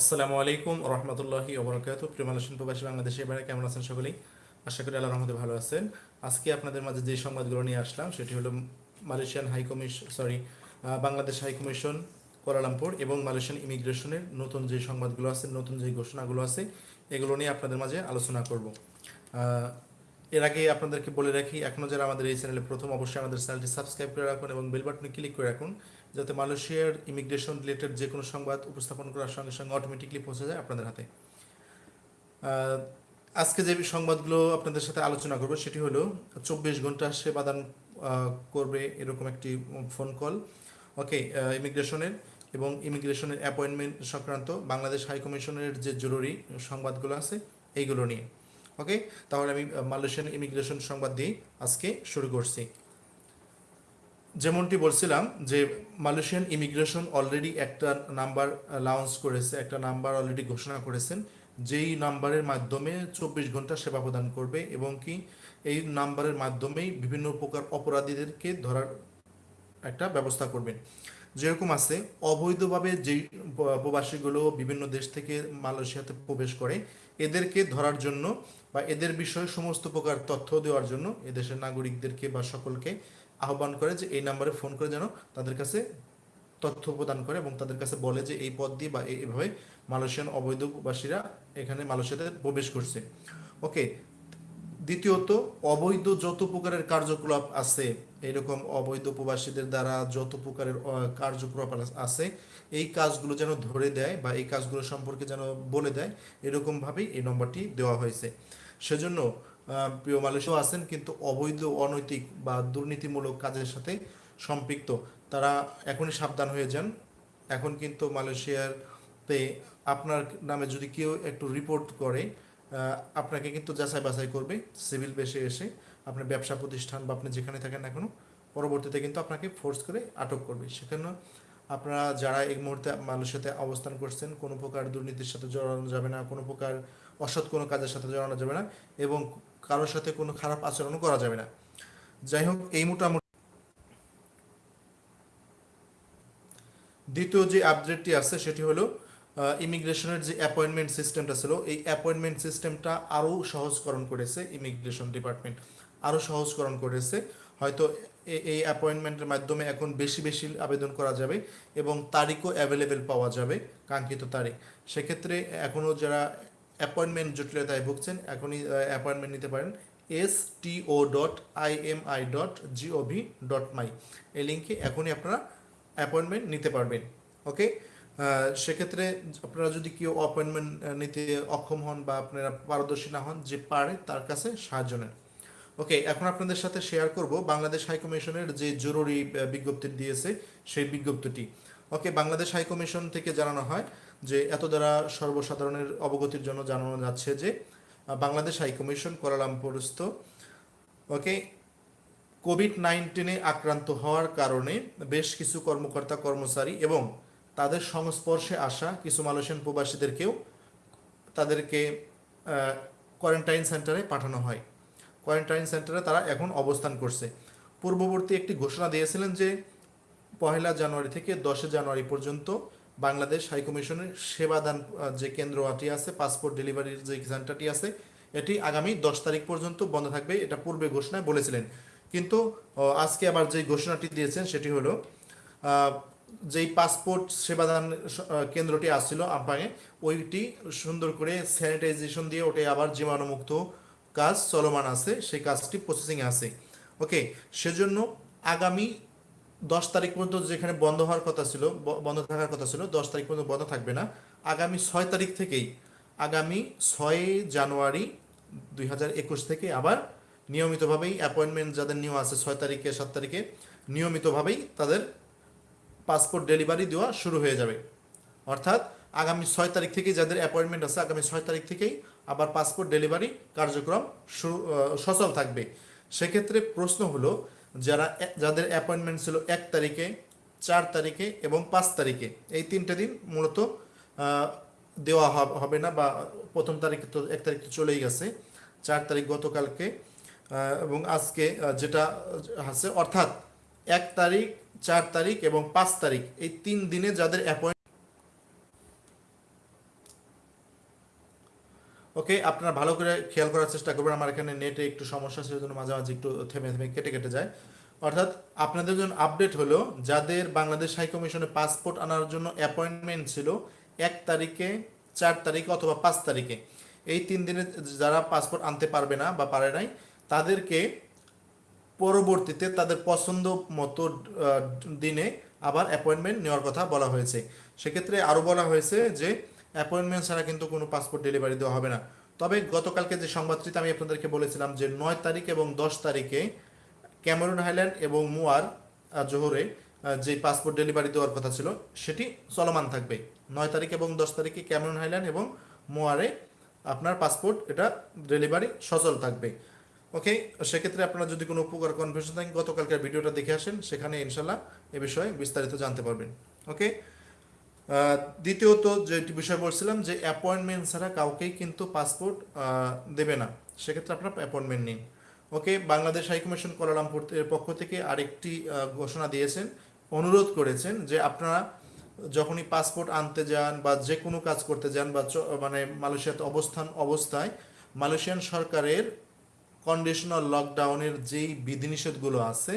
আসসালামু আলাইকুম রহমতুল্লাহি ওবরাকাত প্রিয় মালয়েশিয়ান প্রবাসী বাংলাদেশে এবারে কেমন আছেন সকলেই? আশা করি আল্লাহ রহমতে ভালো আছেন। আজকে আপনাদের মাঝে যে সংবাদগুলো নিয়ে আসলাম, সেটি হলো Malaysian high commission sorry Bangladesh high commission Kuala Lumpur এবং মালয়েশিয়ান ইমিগ্রেশনের নতুন যে সংবাদগুলো আছে, নতুন যে ঘোষণাগুলো আছে, এগুলো নিয়ে আপনাদের মাঝে আলোচনা করব। এর আগে আপনাদেরকে বলে রাখি এখনও যারা আমাদের এই চ্যানেলে প্রথম, অবশ্যই আমাদের চ্যানেলটি সাবস্ক্রাইব করে রাখুন এবং বেল বাটনে ক্লিক করে রাখুন। যাতে মালয়েশিয়ার ইমিগ্রেশন রিলেটেড যে কোনো সংবাদ উপস্থাপন করার সঙ্গে সঙ্গে অটোমেটিকলি পৌঁছে যায় আপনাদের হাতে। আজকে যে সংবাদগুলো আপনাদের সাথে আলোচনা করব সেটি হলো, চব্বিশ ঘণ্টা সেবাদান করবে এরকম একটি ফোন কল ওকে ইমিগ্রেশনের এবং ইমিগ্রেশনের অ্যাপয়েন্টমেন্ট সংক্রান্ত বাংলাদেশ হাই কমিশনের যে জরুরি সংবাদগুলো আছে, এইগুলো নিয়ে। ওকে তাহলে আমি মালয়েশিয়ান ইমিগ্রেশন সংবাদ দিয়ে আজকে শুরু করছি। যেমনটি বলছিলাম যে মালয়েশিয়ান ইমিগ্রেশন অলরেডি একটা নাম্বার লঞ্চ করেছে, একটা নাম্বার অলরেডি ঘোষণা করেছেন, যেই নাম্বারের মাধ্যমে চব্বিশ ঘণ্টা সেবা প্রদান করবে এবং কি এই নাম্বারের মাধ্যমেই বিভিন্ন প্রকার অপরাধীদেরকে ধরার একটা ব্যবস্থা করবেন। যেরকম আছে, অবৈধভাবে যেই প্রবাসীগুলো বিভিন্ন দেশ থেকে মালয়েশিয়াতে প্রবেশ করে এদেরকে ধরার জন্য বা এদের বিষয়ে সমস্ত প্রকার তথ্য দেওয়ার জন্য এদেশের নাগরিকদেরকে বা সকলকে আহ্বান করে যে এই নাম্বারে ফোন করে যেন তাদের কাছে তথ্য প্রদান করে এবং তাদের কাছে বলে যে এই পদ দিয়ে বা এইভাবে মালয়েশিয়ান অবৈধবাসীরা এখানে মালয়েশিয়াতে প্রবেশ করছে। ওকে দ্বিতীয়ত, অবৈধ যত প্রকারের কার্যকলাপ আছে এরকম অবৈধ প্রবাসীদের দ্বারা যত প্রকারের কার্যকলাপ আছে, এই কাজগুলো যেন ধরে দেয় বা এই কাজগুলো সম্পর্কে যেন বলে দেয়, এরকমভাবেই এই নম্বরটি দেওয়া হয়েছে। সেজন্য প্রিয় মালয়েশিয়া আছেন কিন্তু অবৈধ, অনৈতিক বা দুর্নীতিমূলক কাজের সাথে সম্পৃক্ত। তারা এখনই সাবধান হয়ে যান। এখন কিন্তু মালয়েশিয়াতে আপনার নামে যদি কেউ একটু রিপোর্ট করে আপনাকে কিন্তু যাচাই বাছাই করবে সিভিল বেসে এসে আপনার ব্যবসা প্রতিষ্ঠান বা আপনি যেখানে থাকেন না কেন, পরবর্তীতে কিন্তু আপনাকে ফোর্স করে আটক করবে। সেখানে আপনারা যারা এই মুহূর্তে মালয়েশিয়াতে অবস্থান করছেন, কোনো প্রকার দুর্নীতির সাথে জড়ানো যাবে না, কোনো প্রকার অসৎ কোনো কাজের সাথে জড়ানো যাবে না এবং কারোর সাথে কোনো খারাপ আচরণও করা যাবে না। যাই হোক, এই মোটামুটি দ্বিতীয় যে আপডেটটি আছে সেটি হলো ইমিগ্রেশনের যে অ্যাপয়েন্টমেন্ট সিস্টেমটা ছিল, এই অ্যাপয়েন্টমেন্ট সিস্টেমটা আরও সহজকরণ করেছে ইমিগ্রেশন ডিপার্টমেন্ট আরও সহজকরণ করেছে। হয়তো এই অ্যাপয়েন্টমেন্টের মাধ্যমে এখন বেশি বেশি আবেদন করা যাবে এবং তারিখও অ্যাভেলেবেল পাওয়া যাবে, কাঙ্ক্ষিত তারিখ। সেক্ষেত্রে এখনও যারা অ্যাপয়েন্টমেন্ট জটিলতায় ভুগছেন, এখনই অ্যাপয়েন্টমেন্ট নিতে পারেন S T O dot I M I dot gov dot my এই লিঙ্কে এখনই আপনারা অ্যাপয়েন্টমেন্ট নিতে পারবেন ওকে সেক্ষেত্রে আপনারা যদি কেউ অ্যাপয়েন্টমেন্ট নিতে অক্ষম হন বা আপনারা পারদর্শী না হন, যে পারে তার কাছে সাহায্য নেন। ওকে এখন আপনাদের সাথে শেয়ার করব বাংলাদেশ হাইকমিশনের যে জরুরি বিজ্ঞপ্তি দিয়েছে সেই বিজ্ঞপ্তিটি। ওকে বাংলাদেশ হাইকমিশন থেকে জানানো হয় যে এত দ্বারা সর্বসাধারণের অবগতির জন্য জানানো যাচ্ছে যে বাংলাদেশ হাই কমিশন কোয়ালালামপুরস্থ ওকে কোভিড নাইন্টিনে আক্রান্ত হওয়ার কারণে বেশ কিছু কর্মকর্তা, কর্মচারী এবং তাদের সংস্পর্শে আসা কিছু মালয়েশিয়ান প্রবাসীদেরকেও তাদেরকে কোয়ারেন্টাইন সেন্টারে পাঠানো হয়। কোয়ারেন্টাইন সেন্টারে তারা এখন অবস্থান করছে। পূর্ববর্তী একটি ঘোষণা দিয়েছিলেন যে, পহেলা জানুয়ারি থেকে দশে জানুয়ারি পর্যন্ত বাংলাদেশ হাইকমিশনের সেবাদান যে কেন্দ্রটি আছে পাসপোর্ট ডেলিভারির যে সেন্টারটি আছে, এটি আগামী দশ তারিখ পর্যন্ত বন্ধ থাকবে, এটা পূর্বে ঘোষণায় বলেছিলেন। কিন্তু আজকে আবার যে ঘোষণাটি দিয়েছেন সেটি হলো যেই পাসপোর্ট সেবাদান কেন্দ্রটি আসছিল আম্পাঙে, ওইটি সুন্দর করে স্যানিটাইজেশন দিয়ে ওটাই আবার জীবাণুমুক্ত কাজ চলমান আছে, সেই কাজটি প্রসেসিং আছে। ওকে সেজন্য আগামী দশ তারিখ পর্যন্ত যেখানে বন্ধ হওয়ার কথা ছিল বন্ধ থাকার কথা ছিল, দশ তারিখ পর্যন্ত বন্ধ থাকবে না। আগামী ছয় তারিখ থেকেই, আগামী ছয় জানুয়ারি দুই হাজার একুশ থেকে আবার নিয়মিতভাবেই অ্যাপয়েন্টমেন্ট যাদের নিয়ম আছে, ছয় তারিখে, সাত তারিখে, নিয়মিতভাবেই তাদের পাসপোর্ট ডেলিভারি দেওয়া শুরু হয়ে যাবে। অর্থাৎ আগামী ছয় তারিখ থেকে যাদের অ্যাপয়েন্টমেন্ট আছে, আগামী ছয় তারিখ থেকেই আবার পাসপোর্ট ডেলিভারি কার্যক্রম সচল থাকবে। সেক্ষেত্রে প্রশ্ন হলো, যারা যাদের অ্যাপয়েন্টমেন্ট ছিল এক তারিখে, চার তারিখে এবং পাঁচ তারিখে, এই তিনটে দিন মূলত দেওয়া হবে না বা প্রথম তারিখে তো এক তারিখ তো চলেই গেছে, চার তারিখ গতকালকে এবং আজকে যেটা আছে, অর্থাৎ এক তারিখ চার তারিখ এবং পাঁচ তারিখ, এই তিন দিনে যাদের অ্যাপয়েন্ট ওকে আপনারা ভালো করে খেয়াল করার চেষ্টা করবেন, আমার এখানে নেটে একটু সমস্যা সেই জন্য মাঝে মাঝে একটু থেমে থেমে কেটে কেটে যায়। অর্থাৎ আপনাদের জন্য আপডেট হলো, যাদের বাংলাদেশ হাই কমিশনে পাসপোর্ট আনার জন্য অ্যাপয়েন্টমেন্ট ছিল, এক তারিখে, চার তারিখে অথবা পাঁচ তারিখে। এই তিন দিনে যারা পাসপোর্ট আনতে পারবে না বা পারে নাই, তাদেরকে পরবর্তীতে তাদের পছন্দ মতো দিনে আবার অ্যাপয়েন্টমেন্ট নেওয়ার কথা বলা হয়েছে। সেক্ষেত্রে আরও বলা হয়েছে যে অ্যাপয়েন্টমেন্ট ছাড়া কিন্তু কোনো পাসপোর্ট ডেলিভারি দেওয়া হবে না। তবে গতকালকে যে সংবাদটিতে আমি আপনাদেরকে বলেছিলাম যে, নয় তারিখ এবং দশ তারিখে ক্যামেরুন হাইল্যান্ড এবং মুয়ার জোহরে যে পাসপোর্ট ডেলিভারি দেওয়ার কথা ছিল, সেটি চলমান থাকবে। নয় তারিখ এবং দশ তারিখে ক্যামেরুন হাইল্যান্ড এবং মুয়ারে আপনার পাসপোর্ট এটা ডেলিভারি সচল থাকবে। ওকে সেক্ষেত্রে আপনারা যদি কোনো উপকার কনফিউশন থাকেন গতকালকার ভিডিওটা দেখে আসেন, সেখানে ইনশাল্লাহ এ বিষয়ে বিস্তারিত জানতে পারবেন। ওকে দ্বিতীয়ত যেটি বিষয় বলছিলাম যে অ্যাপয়েন্টমেন্ট ছাড়া কাউকেই কিন্তু পাসপোর্ট দেবে না। সেক্ষেত্রে আপনারা অ্যাপয়েন্টমেন্ট নিন। ওকে বাংলাদেশ হাইকমিশন কোয়ালালামপুর এর পক্ষ থেকে আরেকটি ঘোষণা দিয়েছেন, অনুরোধ করেছেন যে আপনারা যখনই পাসপোর্ট আনতে যান বা যে কোনো কাজ করতে যান বা মানে মালয়েশিয়াতে অবস্থান অবস্থায়, মালয়েশিয়ান সরকারের কন্ডিশনাল লকডাউনের যেই বিধিনিষেধগুলো আছে,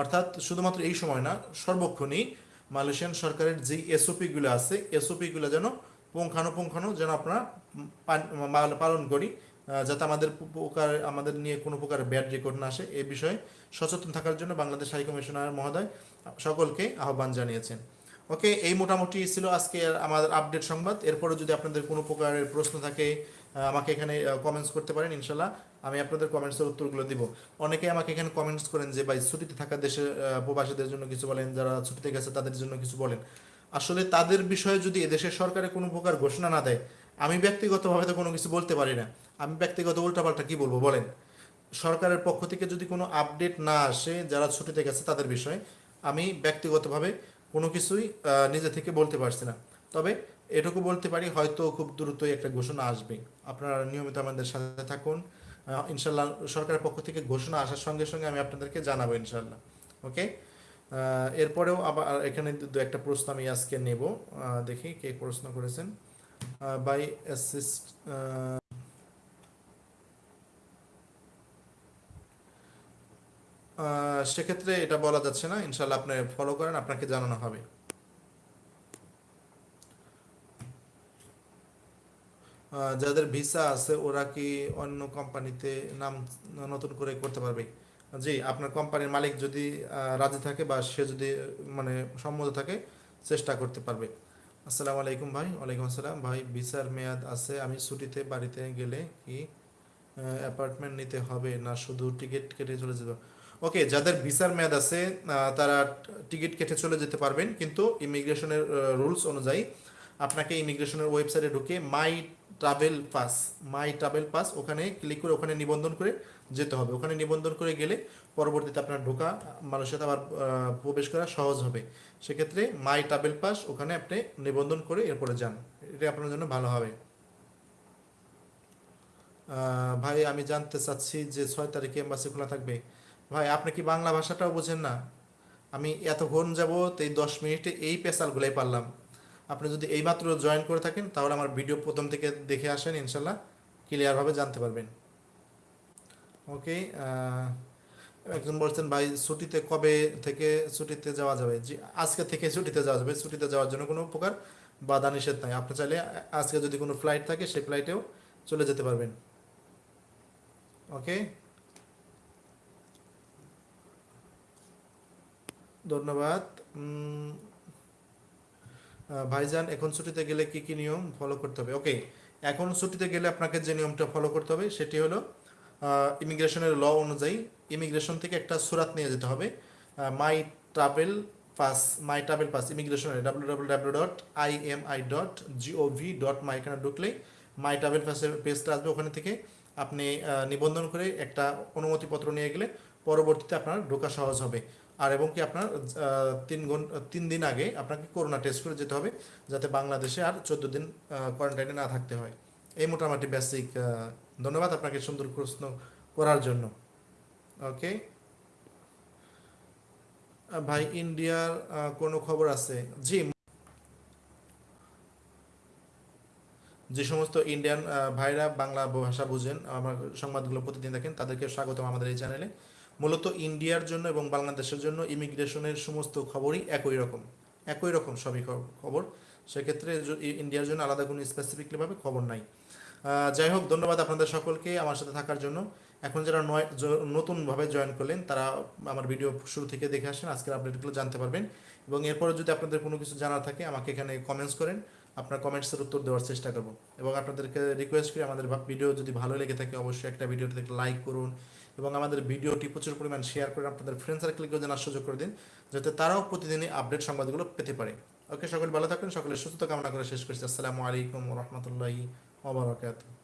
অর্থাৎ শুধুমাত্র এই সময় না, সর্বক্ষণই মালয়েশিয়ান সরকারের যেই এসওপিগুলো আছে এসওপিগুলো যেন পুঙ্খানুপুঙ্খানু যেন আপনারা পান- পালন করি যাতে আমাদের প্রকার আমাদের নিয়ে কোনো প্রকার ব্যাড রেকর্ড না আসে, এ বিষয়ে সচেতন থাকার জন্য বাংলাদেশ হাই কমিশনার মহোদয় সকলকে আহ্বান জানিয়েছেন। ওকে এই মোটামুটি ছিল আজকে আমাদের আপডেট সংবাদ। এরপরে যদি আপনাদের কোনো প্রকারের প্রশ্ন থাকে আমাকে এখানে কমেন্টস করতে পারেন, ইনশাল্লাহ। আমি আপনাদের কমেন্টসের উত্তরগুলো দিব। অনেকে আমাকে এখানে কমেন্টস করেন যে, ভাই, ছুটিতে থাকা দেশের প্রবাসীদের জন্য কিছু বলেন, যারা ছুটিতে গেছে তাদের জন্য কিছু বলেন। আসলে তাদের বিষয়ে যদি এদেশের সরকারে কোনো প্রকার ঘোষণা না দেয়, আমি ব্যক্তিগতভাবে তো কোনো কিছু বলতে পারি না। আমি ব্যক্তিগত উল্টাপাল্টা কি বলব, বলেন। সরকারের পক্ষ থেকে যদি কোনো আপডেট না আসে, যারা ছুটিতে গেছে তাদের বিষয়ে, আমি ব্যক্তিগতভাবে কোনো কিছুই নিজে থেকে বলতে পারছি না। তবে এটুকু বলতে পারি, হয়তো খুব দ্রুতই একটা ঘোষণা আসবে। আপনারা নিয়মিত আমাদের সাথে থাকুন। ইনশাল্লাহ সরকারের পক্ষ থেকে ঘোষণা আসার সঙ্গে সঙ্গে আমি আপনাদেরকে জানাব ইনশাল্লাহ। ওকে? এরপরেও আবার এখানে দু একটা প্রশ্ন আমি আজকে নেব। দেখি কে প্রশ্ন করেছেন। বাই অ্যাসিস্ট সেক্ষেত্রে এটা বলা যাচ্ছে না। ইনশাল্লাহ আপনি ফলো করেন, আপনাকে জানানো হবে। যাদের ভিসা আছে, ওরা কি অন্য কোম্পানিতে নাম নতুন করে করতে পারবে? জি, আপনার কোম্পানির মালিক যদি রাজি থাকে বা সে যদি মানে সম্মত থাকে, চেষ্টা করতে পারবে। আসসালামু আলাইকুম ভাই, ওয়ালাইকুম আসসালাম। ভাই, ভিসার মেয়াদ আছে, আমি ছুটিতে বাড়িতে গেলে কি অ্যাপার্টমেন্ট নিতে হবে না শুধু টিকিট কেটে চলে যেতে ওকে, যাদের ভিসার মেয়াদ আছে তারা টিকিট কেটে চলে যেতে পারবেন, কিন্তু ইমিগ্রেশনের রুলস অনুযায়ী আপনাকে ইমিগ্রেশনের ওয়েবসাইটে ঢুকে my travel pass, my travel pass, ওখানে ক্লিক করে ওখানে নিবন্ধন করে যেতে হবে। ওখানে নিবন্ধন করে গেলে পরবর্তীতে আপনার ঢোকা মানুষের সাথে আবার প্রবেশ করা সহজ হবে। সেক্ষেত্রে মাই ট্রাভেল পাস, ওখানে আপনি নিবন্ধন করে এরপরে যান। এটা আপনার জন্য ভালো হবে। ভাই, আমি জানতে চাচ্ছি যে ছয় তারিখে এম্বাসি খোলা থাকবে। ভাই, আপনি কি বাংলা ভাষাটাও বোঝেন না? আমি এতক্ষণ যাব এই দশ মিনিটে এই পেশালগুলাই পারলাম। আপনি যদি এইমাত্র জয়েন করে থাকেন, তাহলে আমার ভিডিও প্রথম থেকে দেখে আসেন, ইনশাল্লাহ ক্লিয়ারভাবে জানতে পারবেন। ওকে একজন বলছেন, ভাই, ছুটিতে কবে থেকে ছুটিতে যাওয়া যাবে? জি, আজকে থেকে ছুটিতে যাওয়া যাবে। ছুটিতে যাওয়ার জন্য কোনো প্রকার বাধা নিষেধ নাই। আপনি চাইলে আজকে যদি কোনো ফ্লাইট থাকে, সেই ফ্লাইটেও চলে যেতে পারবেন। ওকে ধন্যবাদ। ভাইজান, এখন ছুটিতে গেলে কি কি নিয়ম ফলো করতে হবে? ওকে এখন ছুটিতে গেলে আপনাকে যে নিয়মটা ফলো করতে হবে সেটি হলো ইমিগ্রেশনের ল অনুযায়ী ইমিগ্রেশন থেকে একটা সুরাত নিয়ে যেতে হবে my travel pass my travel pass ইমিগ্রেশনের W W W dot I M I dot gov dot my এখানে ঢুকলেই মাই ট্রাভেল পাসের পেজটা আসবে ওখানে থেকে। আপনি নিবন্ধন করে একটা অনুমতিপত্র নিয়ে গেলে পরবর্তীতে আপনার ঢোকা সহজ হবে। আর এবং কি আপনার তিন ঘণ্টা তিন দিন আগে আপনাকে করোনা টেস্ট করে যেতে হবে, যাতে বাংলাদেশে আর চোদ্দ দিন কোয়ারেন্টাইনে না থাকতে হয়। এই মোটামুটি বেসিক ধন্যবাদ আপনাকে সুন্দর প্রশ্ন করার জন্য। ওকে ভাই ইন্ডিয়ার কোনো খবর আছে? জি যে সমস্ত ইন্ডিয়ান ভাইরা বাংলা ভাষা বুঝেন, আমার সংবাদগুলো প্রতিদিন দেখেন, তাদেরকে স্বাগতম আমাদের এই চ্যানেলে মূলত ইন্ডিয়ার জন্য এবং বাংলাদেশের জন্য ইমিগ্রেশনের সমস্ত খবরই একই রকম একই রকম সবই খবর। সেক্ষেত্রে ইন্ডিয়ার জন্য আলাদা কোনো স্পেসিফিকলিভাবে খবর নাই। যাই হোক, ধন্যবাদ আপনাদের সকলকে আমার সাথে থাকার জন্য। এখন যারা নয় নতুনভাবে জয়েন করলেন, তারা আমার ভিডিও শুরু থেকে দেখে আসেন, আজকের আপডেটগুলো জানতে পারবেন। এবং এরপরে যদি আপনাদের কোনো কিছু জানার থাকে, আমাকে এখানে কমেন্টস করেন। আপনার কমেন্টসের উত্তর দেওয়ার চেষ্টা করব। এবং আপনাদেরকে রিকোয়েস্ট করি, আমাদের ভিডিও যদি ভালো লেগে থাকে, অবশ্যই একটা ভিডিওতে লাইক করুন এবং আমাদের ভিডিওটি প্রচুর পরিমাণ শেয়ার করে আপনাদের ফ্রেন্ড সার্কেলকেও জানার সুযোগ করে দিন, যাতে তারাও প্রতিদিনই আপডেট সংবাদগুলো পেতে পারে। ওকে সকলে ভালো থাকবেন, সকলে সুস্থতা কামনা করে শেষ করছি। আসসালামু আলাইকুম রহমতুল্লাহি ওবরাকাতুহ